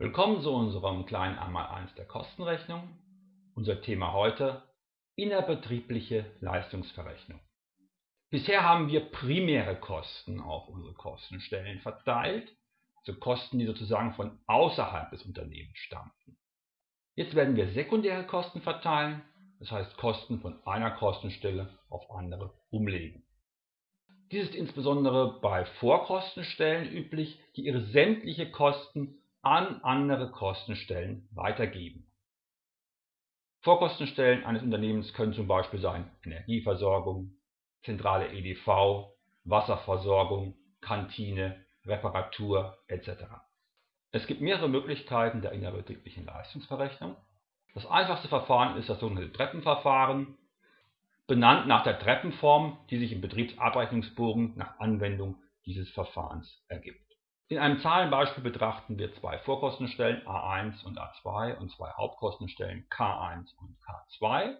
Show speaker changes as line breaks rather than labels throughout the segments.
Willkommen zu unserem kleinen Einmaleins der Kostenrechnung. Unser Thema heute innerbetriebliche Leistungsverrechnung. Bisher haben wir primäre Kosten auf unsere Kostenstellen verteilt, also Kosten, die sozusagen von außerhalb des Unternehmens stammten. Jetzt werden wir sekundäre Kosten verteilen, das heißt Kosten von einer Kostenstelle auf andere umlegen. Dies ist insbesondere bei Vorkostenstellen üblich, die ihre sämtliche Kosten an andere Kostenstellen weitergeben. Vorkostenstellen eines Unternehmens können zum Beispiel sein Energieversorgung, zentrale EDV, Wasserversorgung, Kantine, Reparatur etc. Es gibt mehrere Möglichkeiten der innerbetrieblichen Leistungsverrechnung. Das einfachste Verfahren ist das sogenannte Treppenverfahren, benannt nach der Treppenform, die sich im Betriebsabrechnungsbogen nach Anwendung dieses Verfahrens ergibt. In einem Zahlenbeispiel betrachten wir zwei Vorkostenstellen A1 und A2 und zwei Hauptkostenstellen K1 und K2.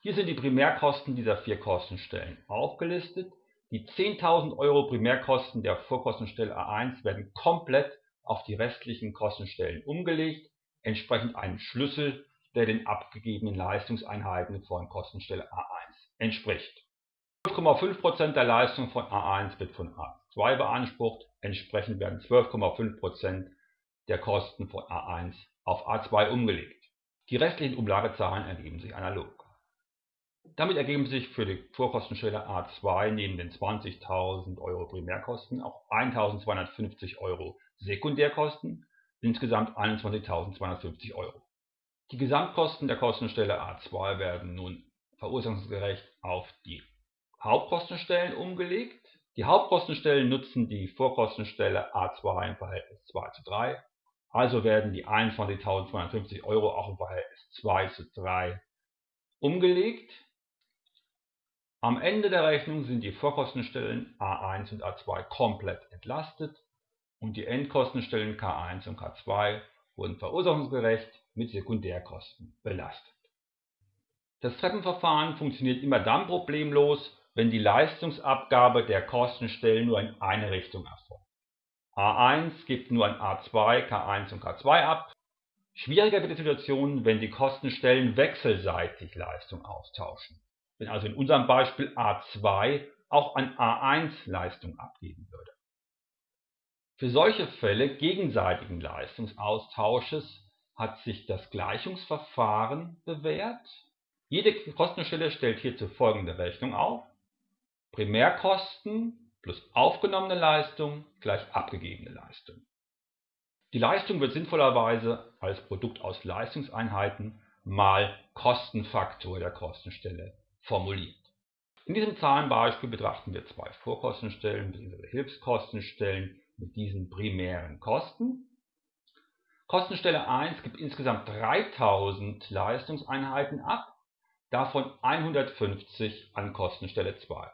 Hier sind die Primärkosten dieser vier Kostenstellen aufgelistet. Die 10.000 Euro Primärkosten der Vorkostenstelle A1 werden komplett auf die restlichen Kostenstellen umgelegt, entsprechend einem Schlüssel, der den abgegebenen Leistungseinheiten von Kostenstelle A1 entspricht. 12,5% der Leistung von A1 wird von A2 beansprucht, Entsprechend werden 12,5% der Kosten von A1 auf A2 umgelegt. Die restlichen Umlagezahlen ergeben sich analog. Damit ergeben sich für die Vorkostenstelle A2 neben den 20.000 Euro Primärkosten auch 1.250 Euro Sekundärkosten, insgesamt 21.250 Euro. Die Gesamtkosten der Kostenstelle A2 werden nun verursachungsgerecht auf die Hauptkostenstellen umgelegt die Hauptkostenstellen nutzen die Vorkostenstelle A2 im Verhältnis 2 zu 3, also werden die 21.250 Euro auch im Verhältnis 2 zu 3 umgelegt. Am Ende der Rechnung sind die Vorkostenstellen A1 und A2 komplett entlastet und die Endkostenstellen K1 und K2 wurden verursachungsgerecht mit Sekundärkosten belastet. Das Treppenverfahren funktioniert immer dann problemlos, wenn die Leistungsabgabe der Kostenstellen nur in eine Richtung erfolgt. A1 gibt nur an A2, K1 und K2 ab. Schwieriger wird die Situation, wenn die Kostenstellen wechselseitig Leistung austauschen. Wenn also in unserem Beispiel A2 auch an A1 Leistung abgeben würde. Für solche Fälle gegenseitigen Leistungsaustausches hat sich das Gleichungsverfahren bewährt. Jede Kostenstelle stellt hierzu folgende Rechnung auf. Primärkosten plus aufgenommene Leistung gleich abgegebene Leistung. Die Leistung wird sinnvollerweise als Produkt aus Leistungseinheiten mal Kostenfaktor der Kostenstelle formuliert. In diesem Zahlenbeispiel betrachten wir zwei Vorkostenstellen bzw. Hilfskostenstellen mit diesen primären Kosten. Kostenstelle 1 gibt insgesamt 3000 Leistungseinheiten ab, davon 150 an Kostenstelle 2.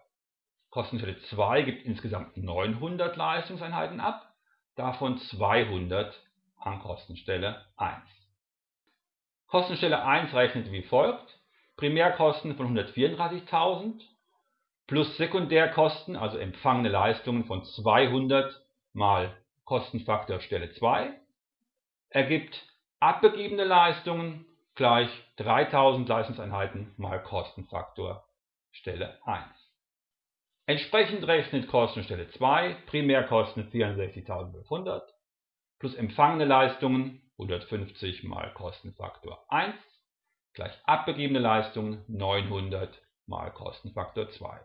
Kostenstelle 2 gibt insgesamt 900 Leistungseinheiten ab, davon 200 an Kostenstelle 1. Kostenstelle 1 rechnet wie folgt: Primärkosten von 134.000 plus Sekundärkosten, also empfangene Leistungen von 200 mal Kostenfaktor Stelle 2, ergibt abgegebene Leistungen gleich 3000 Leistungseinheiten mal Kostenfaktor Stelle 1. Entsprechend rechnet Kostenstelle 2 Primärkosten 64.500 plus empfangene Leistungen 150 mal Kostenfaktor 1 gleich abgegebene Leistungen 900 mal Kostenfaktor 2.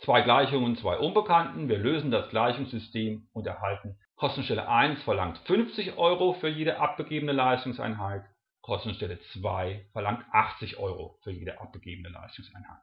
Zwei Gleichungen, zwei Unbekannten. Wir lösen das Gleichungssystem und erhalten Kostenstelle 1 verlangt 50 Euro für jede abgegebene Leistungseinheit, Kostenstelle 2 verlangt 80 Euro für jede abgegebene Leistungseinheit.